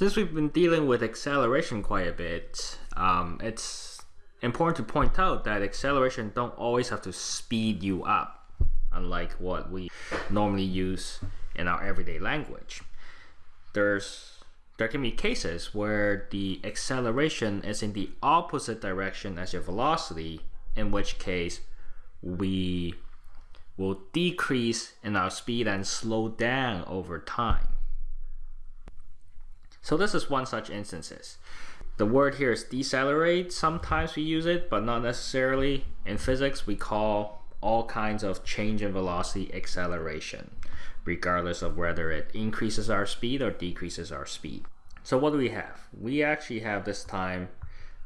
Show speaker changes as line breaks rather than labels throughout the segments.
Since we've been dealing with acceleration quite a bit, um, it's important to point out that acceleration don't always have to speed you up, unlike what we normally use in our everyday language. There's there can be cases where the acceleration is in the opposite direction as your velocity, in which case we will decrease in our speed and slow down over time. So this is one such instances. The word here is decelerate. Sometimes we use it, but not necessarily. In physics, we call all kinds of change in velocity acceleration, regardless of whether it increases our speed or decreases our speed. So what do we have? We actually have this time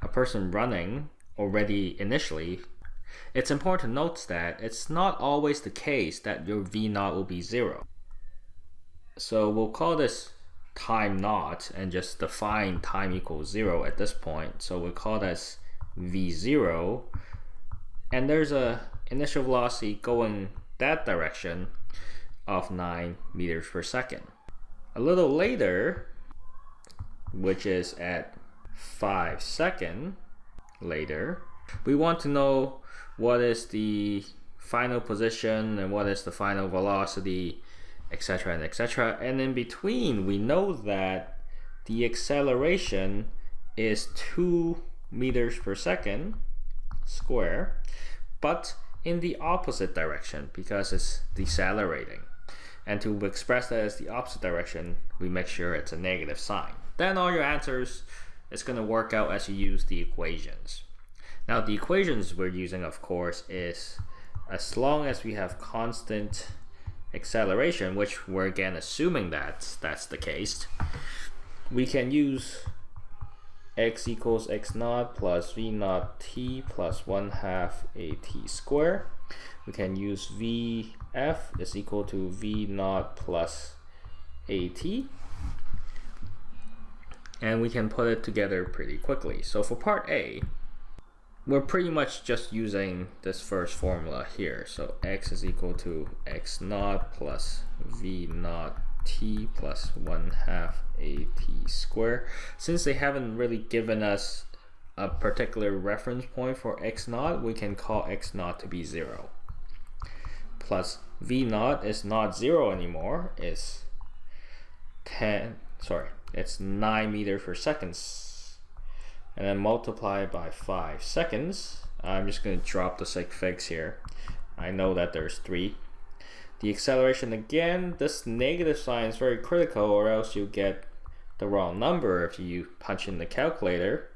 a person running already initially. It's important to note that it's not always the case that your V naught will be zero. So we'll call this time naught and just define time equals zero at this point. So we call this v0 and there's a initial velocity going that direction of 9 meters per second. A little later, which is at 5 second later, we want to know what is the final position and what is the final velocity etc etc and in between we know that the acceleration is 2 meters per second square but in the opposite direction because it's decelerating. And to express that as the opposite direction we make sure it's a negative sign. Then all your answers is going to work out as you use the equations. Now the equations we're using of course is as long as we have constant acceleration, which we're again assuming that that's the case, we can use x equals x naught plus v naught t plus 1 half a t square. We can use vf is equal to v naught plus at. And we can put it together pretty quickly. So for part A, we're pretty much just using this first formula here. So x is equal to x naught plus v naught t plus 1 half a t square. Since they haven't really given us a particular reference point for x naught, we can call x naught to be 0. Plus v naught is not 0 anymore, it's 10, sorry, it's 9 meters per second and then multiply by 5 seconds. I'm just going to drop the sig figs here. I know that there's 3. The acceleration again, this negative sign is very critical or else you get the wrong number if you punch in the calculator.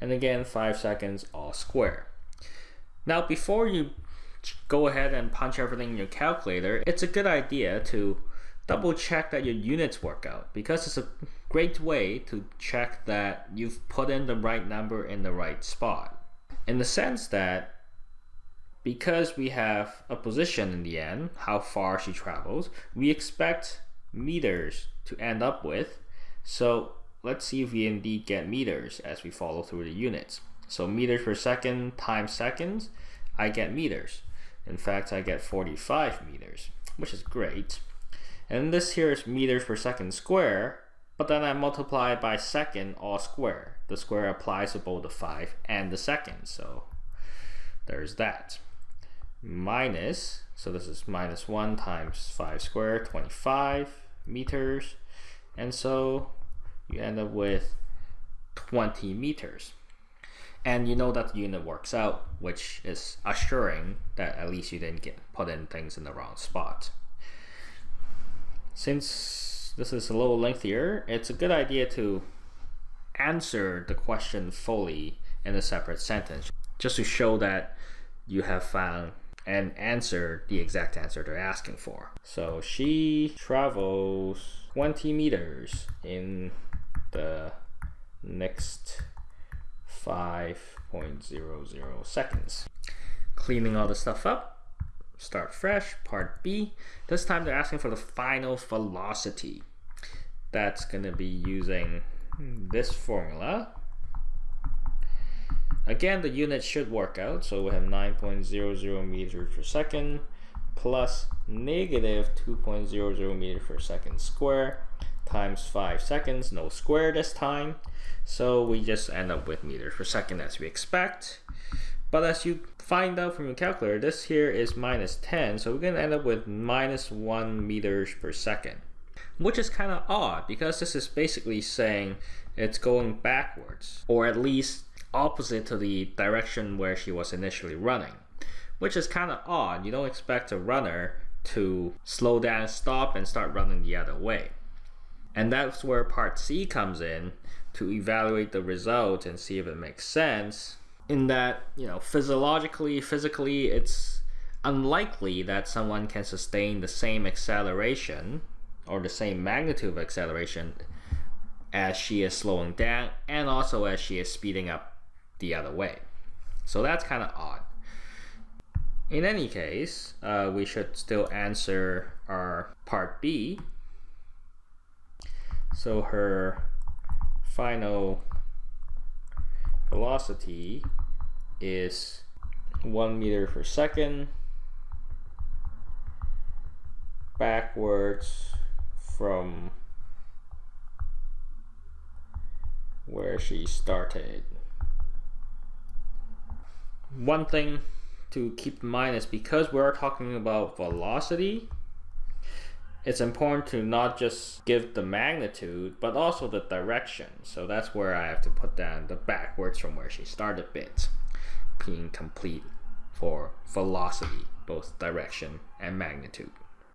And again, 5 seconds all square. Now before you go ahead and punch everything in your calculator, it's a good idea to double check that your units work out because it's a great way to check that you've put in the right number in the right spot. In the sense that because we have a position in the end, how far she travels, we expect meters to end up with. So let's see if we indeed get meters as we follow through the units. So meters per second times seconds, I get meters. In fact, I get 45 meters, which is great. And this here is meters per second square, but then I multiply by second all square. The square applies to both the 5 and the second, so there's that. Minus, so this is minus 1 times 5 squared, 25 meters. And so you end up with 20 meters. And you know that the unit works out, which is assuring that at least you didn't get put in things in the wrong spot. Since this is a little lengthier, it's a good idea to answer the question fully in a separate sentence, just to show that you have found and answered the exact answer they're asking for. So she travels 20 meters in the next 5.00 seconds. Cleaning all the stuff up, Start fresh, part B. This time they're asking for the final velocity. That's going to be using this formula. Again, the unit should work out. So we have 9.00 meters per second plus negative 2.00 meters per second square times 5 seconds, no square this time. So we just end up with meters per second as we expect. But as you find out from your calculator, this here is minus 10, so we're going to end up with minus 1 meters per second. Which is kind of odd, because this is basically saying it's going backwards, or at least opposite to the direction where she was initially running. Which is kind of odd, you don't expect a runner to slow down, stop, and start running the other way. And that's where part C comes in to evaluate the result and see if it makes sense. In that, you know, physiologically, physically, it's unlikely that someone can sustain the same acceleration or the same magnitude of acceleration as she is slowing down and also as she is speeding up the other way. So that's kind of odd. In any case, uh, we should still answer our part B. So her final velocity is 1 meter per second backwards from where she started. One thing to keep in mind is because we're talking about velocity, it's important to not just give the magnitude, but also the direction. So that's where I have to put down the backwards from where she started bit, being complete for velocity, both direction and magnitude.